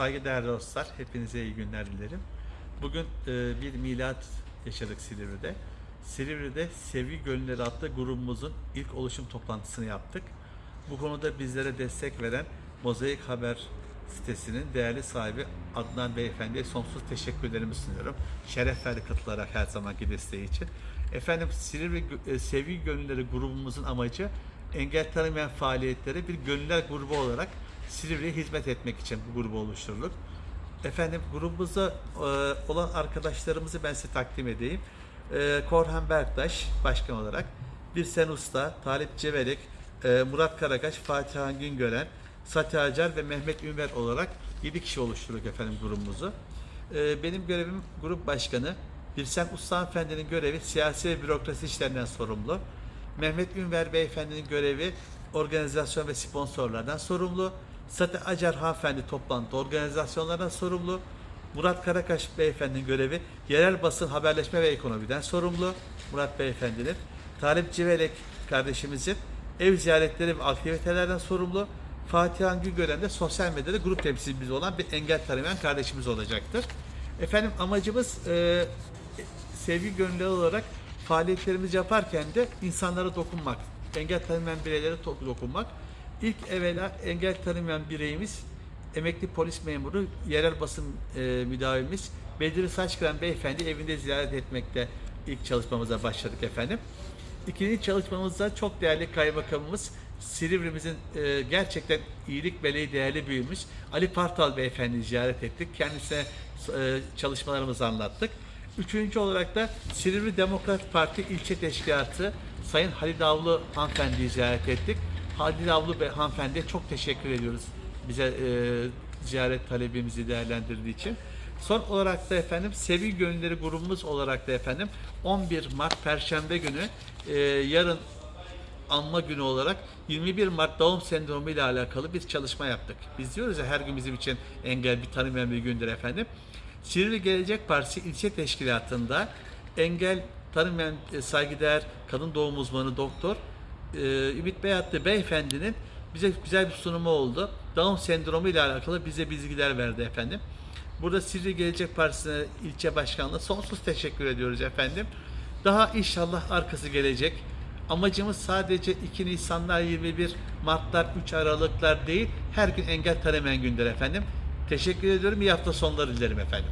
Saygıdeğer dostlar, hepinize iyi günler dilerim. Bugün e, bir milat yaşadık Silivri'de. Silivri'de Sevgi Gönülleri adlı grubumuzun ilk oluşum toplantısını yaptık. Bu konuda bizlere destek veren Mozaik Haber sitesinin değerli sahibi Adnan Beyefendi'ye sonsuz teşekkürlerimi sunuyorum. Şeref verdi katılarak her zamanki desteği için. Efendim Silivri e, Sevgi Gönülleri grubumuzun amacı engel tanımayan faaliyetlere bir gönüller grubu olarak Silivri'ye hizmet etmek için bu grubu oluşturduk. Efendim grubumuzda e, olan arkadaşlarımızı ben size takdim edeyim. E, Korhan Berktaş başkan olarak, Birsen Usta, Talip Cevelek, e, Murat Karakaş, Fatih Han Güngören, Sati Acar ve Mehmet Ümer olarak 7 kişi oluşturduk efendim grubumuzu. Benim görevim grup başkanı. Birsen Usta Hanımefendi'nin görevi siyasi ve bürokrasi işlerinden sorumlu. Mehmet Ünver Beyefendi'nin görevi organizasyon ve sponsorlardan sorumlu. Sati Acar Hanımefendi toplantı organizasyonlardan sorumlu. Murat Karakaş Beyefendi'nin görevi yerel basın, haberleşme ve ekonomiden sorumlu. Murat Beyefendi'nin. Talip Civelek kardeşimizin ev ziyaretleri ve aktivitelerden sorumlu. Fatih Han Güngören de sosyal medyada grup temsilcimiz olan bir engel tanımayan kardeşimiz olacaktır. Efendim amacımız e, sevgi gönüllü olarak faaliyetlerimizi yaparken de insanlara dokunmak, engel tanımayan bireylere dokunmak. İlk evvela engel tanımayan bireyimiz emekli polis memuru, yerel basın e, müdavimimiz Bedri Saçkıran Beyefendi evinde ziyaret etmekte ilk çalışmamıza başladık efendim. İkinci çalışmamızda çok değerli kaymakamımız Silivri'mizin e, gerçekten iyilik meleği değerli büyüğümüz Ali Partal Beyefendi'yi ziyaret ettik. Kendisine e, çalışmalarımızı anlattık. Üçüncü olarak da Silivri Demokrat Parti ilçe teşkilatı Sayın Halil Avlu hanımefendiyi ziyaret ettik. Halil Avlu Bey hanımefendiye çok teşekkür ediyoruz bize e, ziyaret talebimizi değerlendirdiği için. Son olarak da efendim Sevgi Gönülleri grubumuz olarak da efendim 11 Mart Perşembe günü e, yarın anma günü olarak 21 Mart Down sendromu ile alakalı bir çalışma yaptık. Biz diyoruz ya her gün bizim için engel bir tanımayan bir gündür efendim. Silivri Gelecek Partisi ilçe teşkilatında engel tanımayan e, saygıdeğer kadın doğum uzmanı doktor e, Ümit Beyatlı beyefendinin bize güzel bir sunumu oldu. Down sendromu ile alakalı bize bilgiler verdi efendim. Burada Silivri Gelecek Partisi'ne ilçe başkanlığı sonsuz teşekkür ediyoruz efendim. Daha inşallah arkası gelecek. Amacımız sadece 2 Nisanlar, 21 Martlar, 3 Aralıklar değil, her gün engel tanımayan gündür efendim. Teşekkür ediyorum. İyi hafta sonları dilerim efendim.